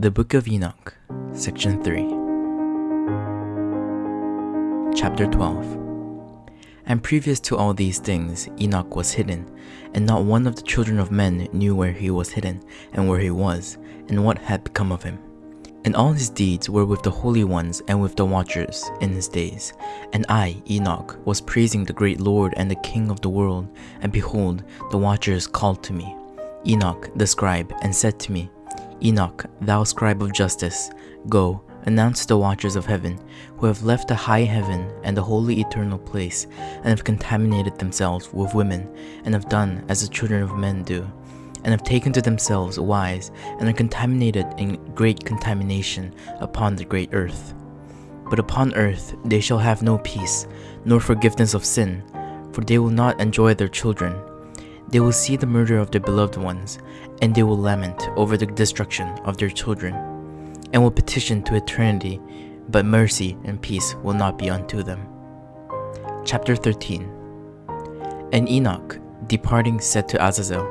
The Book of Enoch, Section 3, Chapter 12. And previous to all these things, Enoch was hidden, and not one of the children of men knew where he was hidden, and where he was, and what had become of him. And all his deeds were with the holy ones and with the watchers in his days. And I, Enoch, was praising the great Lord and the King of the world, and behold, the watchers called to me, Enoch the scribe, and said to me, Enoch, thou scribe of justice, go, announce the watchers of heaven, who have left the high heaven and the holy eternal place, and have contaminated themselves with women, and have done as the children of men do, and have taken to themselves wives, and are contaminated in great contamination upon the great earth. But upon earth they shall have no peace, nor forgiveness of sin, for they will not enjoy their children. They will see the murder of their beloved ones, and they will lament over the destruction of their children, and will petition to eternity, but mercy and peace will not be unto them. Chapter 13 And Enoch, departing, said to Azazel,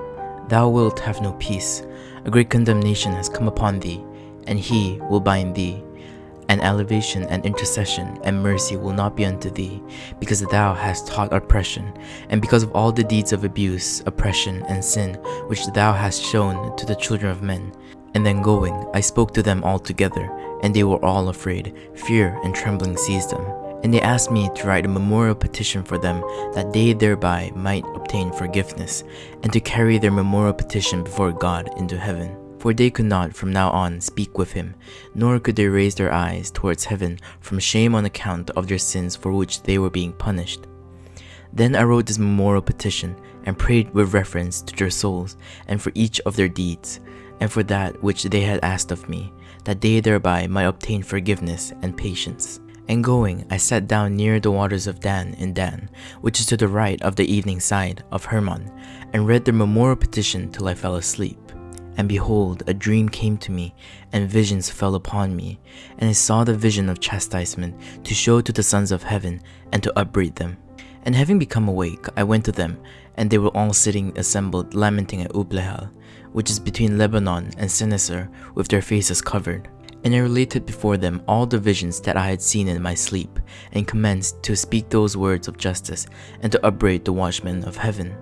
Thou wilt have no peace, a great condemnation has come upon thee, and he will bind thee, and elevation and intercession and mercy will not be unto thee, because thou hast taught oppression, and because of all the deeds of abuse, oppression, and sin which thou hast shown to the children of men. And then going, I spoke to them all together, and they were all afraid. Fear and trembling seized them. And they asked me to write a memorial petition for them, that they thereby might obtain forgiveness, and to carry their memorial petition before God into heaven. For they could not from now on speak with him, nor could they raise their eyes towards heaven from shame on account of their sins for which they were being punished. Then I wrote this memorial petition, and prayed with reference to their souls, and for each of their deeds, and for that which they had asked of me, that they thereby might obtain forgiveness and patience. And going, I sat down near the waters of Dan in Dan, which is to the right of the evening side of Hermon, and read their memorial petition till I fell asleep. And behold, a dream came to me, and visions fell upon me, and I saw the vision of chastisement to show to the sons of heaven, and to upbraid them. And having become awake, I went to them, and they were all sitting assembled, lamenting at Ublehal, which is between Lebanon and Senneser, with their faces covered. And I related before them all the visions that I had seen in my sleep, and commenced to speak those words of justice, and to upbraid the watchmen of heaven.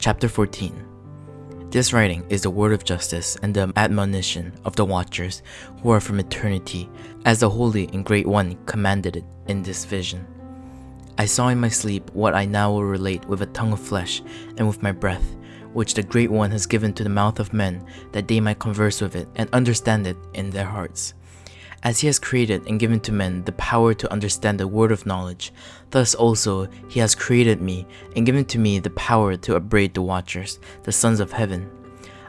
Chapter 14 this writing is the word of justice and the admonition of the watchers who are from eternity, as the Holy and Great One commanded it in this vision. I saw in my sleep what I now will relate with a tongue of flesh and with my breath, which the Great One has given to the mouth of men, that they might converse with it and understand it in their hearts. As he has created and given to men the power to understand the word of knowledge, thus also he has created me and given to me the power to upbraid the watchers, the sons of heaven.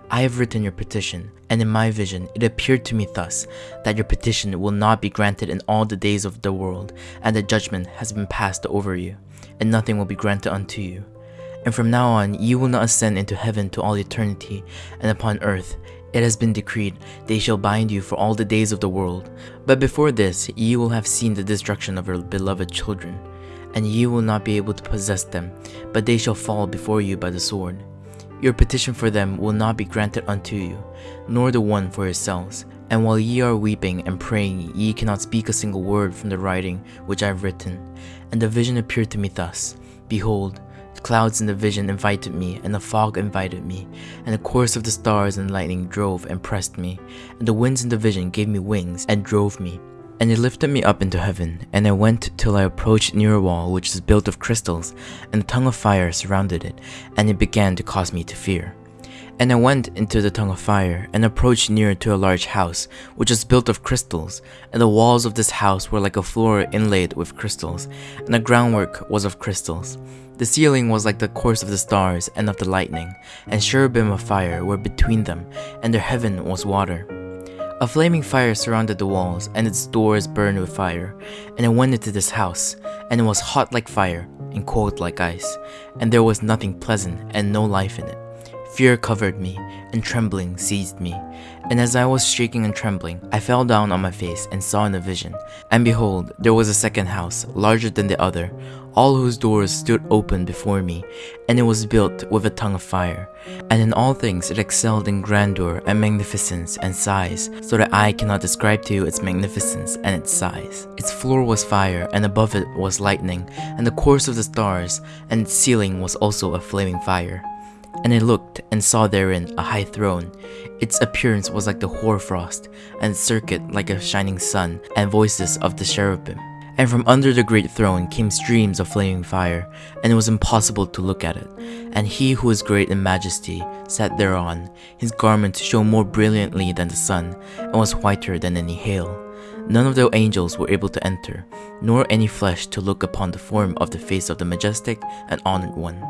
I have written your petition, and in my vision it appeared to me thus, that your petition will not be granted in all the days of the world, and the judgment has been passed over you, and nothing will be granted unto you. And from now on you will not ascend into heaven to all eternity, and upon earth it has been decreed, they shall bind you for all the days of the world. But before this, ye will have seen the destruction of your beloved children, and ye will not be able to possess them, but they shall fall before you by the sword. Your petition for them will not be granted unto you, nor the one for yourselves. And while ye are weeping and praying, ye cannot speak a single word from the writing which I have written. And the vision appeared to me thus Behold, clouds in the vision invited me, and the fog invited me, and the course of the stars and lightning drove and pressed me, and the winds in the vision gave me wings and drove me. And it lifted me up into heaven, and I went till I approached near a wall which is built of crystals, and a tongue of fire surrounded it, and it began to cause me to fear. And I went into the tongue of fire, and approached near to a large house, which was built of crystals, and the walls of this house were like a floor inlaid with crystals, and the groundwork was of crystals. The ceiling was like the course of the stars and of the lightning, and cherubim of fire were between them, and their heaven was water. A flaming fire surrounded the walls, and its doors burned with fire. And I went into this house, and it was hot like fire, and cold like ice, and there was nothing pleasant and no life in it. Fear covered me, and trembling seized me, And as I was shaking and trembling, I fell down on my face and saw in a vision. And behold, there was a second house, larger than the other, all whose doors stood open before me, and it was built with a tongue of fire. And in all things it excelled in grandeur and magnificence and size, so that I cannot describe to you its magnificence and its size. Its floor was fire, and above it was lightning, and the course of the stars, and its ceiling was also a flaming fire. And I looked and saw therein a high throne. Its appearance was like the hoarfrost, and circuit like a shining sun, and voices of the cherubim. And from under the great throne came streams of flaming fire, and it was impossible to look at it. And he who is great in majesty sat thereon. His garment shone more brilliantly than the sun, and was whiter than any hail. None of the angels were able to enter, nor any flesh to look upon the form of the face of the majestic and honored one.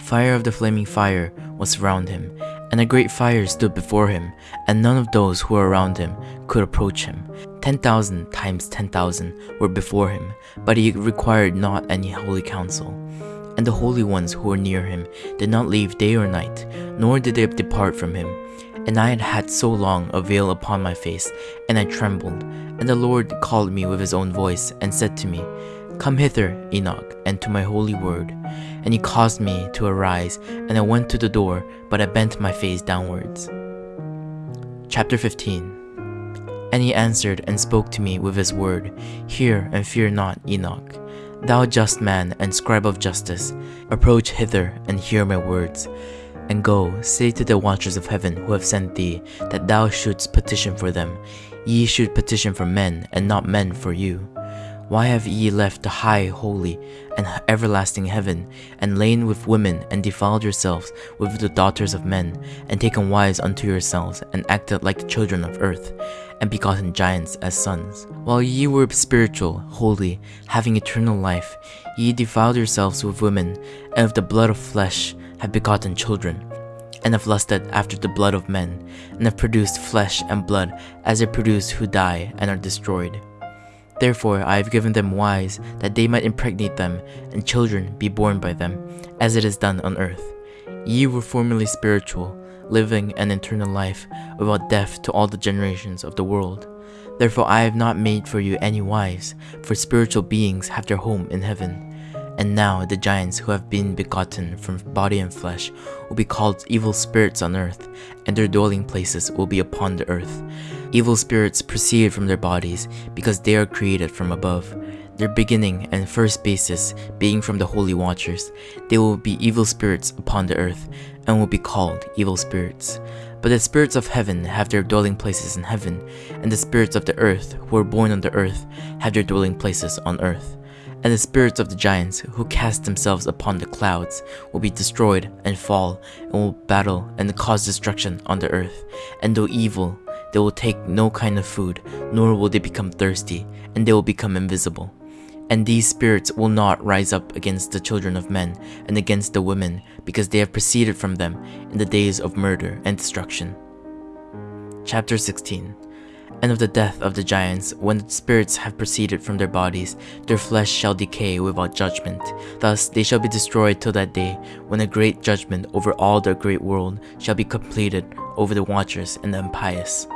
Fire of the flaming fire was around him, and a great fire stood before him, and none of those who were around him could approach him. Ten thousand times ten thousand were before him, but he required not any holy counsel. And the holy ones who were near him did not leave day or night, nor did they depart from him. And I had had so long a veil upon my face, and I trembled. And the Lord called me with his own voice, and said to me, Come hither, Enoch, and to my holy word. And he caused me to arise, and I went to the door, but I bent my face downwards. Chapter 15 And he answered and spoke to me with his word, Hear and fear not, Enoch. Thou just man and scribe of justice, approach hither and hear my words. And go, say to the watchers of heaven who have sent thee, that thou shouldst petition for them. Ye should petition for men, and not men for you. Why have ye left the high, holy, and everlasting heaven, and lain with women, and defiled yourselves with the daughters of men, and taken wives unto yourselves, and acted like the children of earth, and begotten giants as sons? While ye were spiritual, holy, having eternal life, ye defiled yourselves with women, and of the blood of flesh have begotten children and have lusted after the blood of men, and have produced flesh and blood as they produce who die and are destroyed. Therefore I have given them wives, that they might impregnate them, and children be born by them, as it is done on earth. Ye were formerly spiritual, living an eternal life, without death to all the generations of the world. Therefore I have not made for you any wives, for spiritual beings have their home in heaven. And now the giants who have been begotten from body and flesh will be called evil spirits on earth, and their dwelling places will be upon the earth. Evil spirits proceed from their bodies because they are created from above. Their beginning and first basis being from the holy watchers, they will be evil spirits upon the earth and will be called evil spirits. But the spirits of heaven have their dwelling places in heaven, and the spirits of the earth who are born on the earth have their dwelling places on earth. And the spirits of the giants who cast themselves upon the clouds will be destroyed and fall and will battle and cause destruction on the earth. And though evil, they will take no kind of food, nor will they become thirsty, and they will become invisible. And these spirits will not rise up against the children of men and against the women, because they have proceeded from them in the days of murder and destruction. Chapter 16 and of the death of the giants, when the spirits have proceeded from their bodies, their flesh shall decay without judgment. Thus they shall be destroyed till that day, when a great judgment over all the great world shall be completed over the watchers and the impious.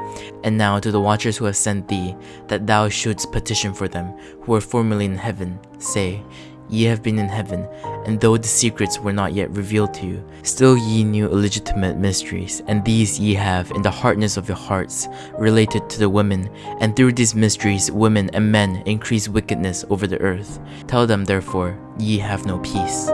And now to the watchers who have sent thee, that thou shouldst petition for them, who were formerly in heaven, say, Ye have been in heaven, and though the secrets were not yet revealed to you, still ye knew illegitimate mysteries, and these ye have in the hardness of your hearts, related to the women, and through these mysteries women and men increase wickedness over the earth. Tell them therefore, ye have no peace.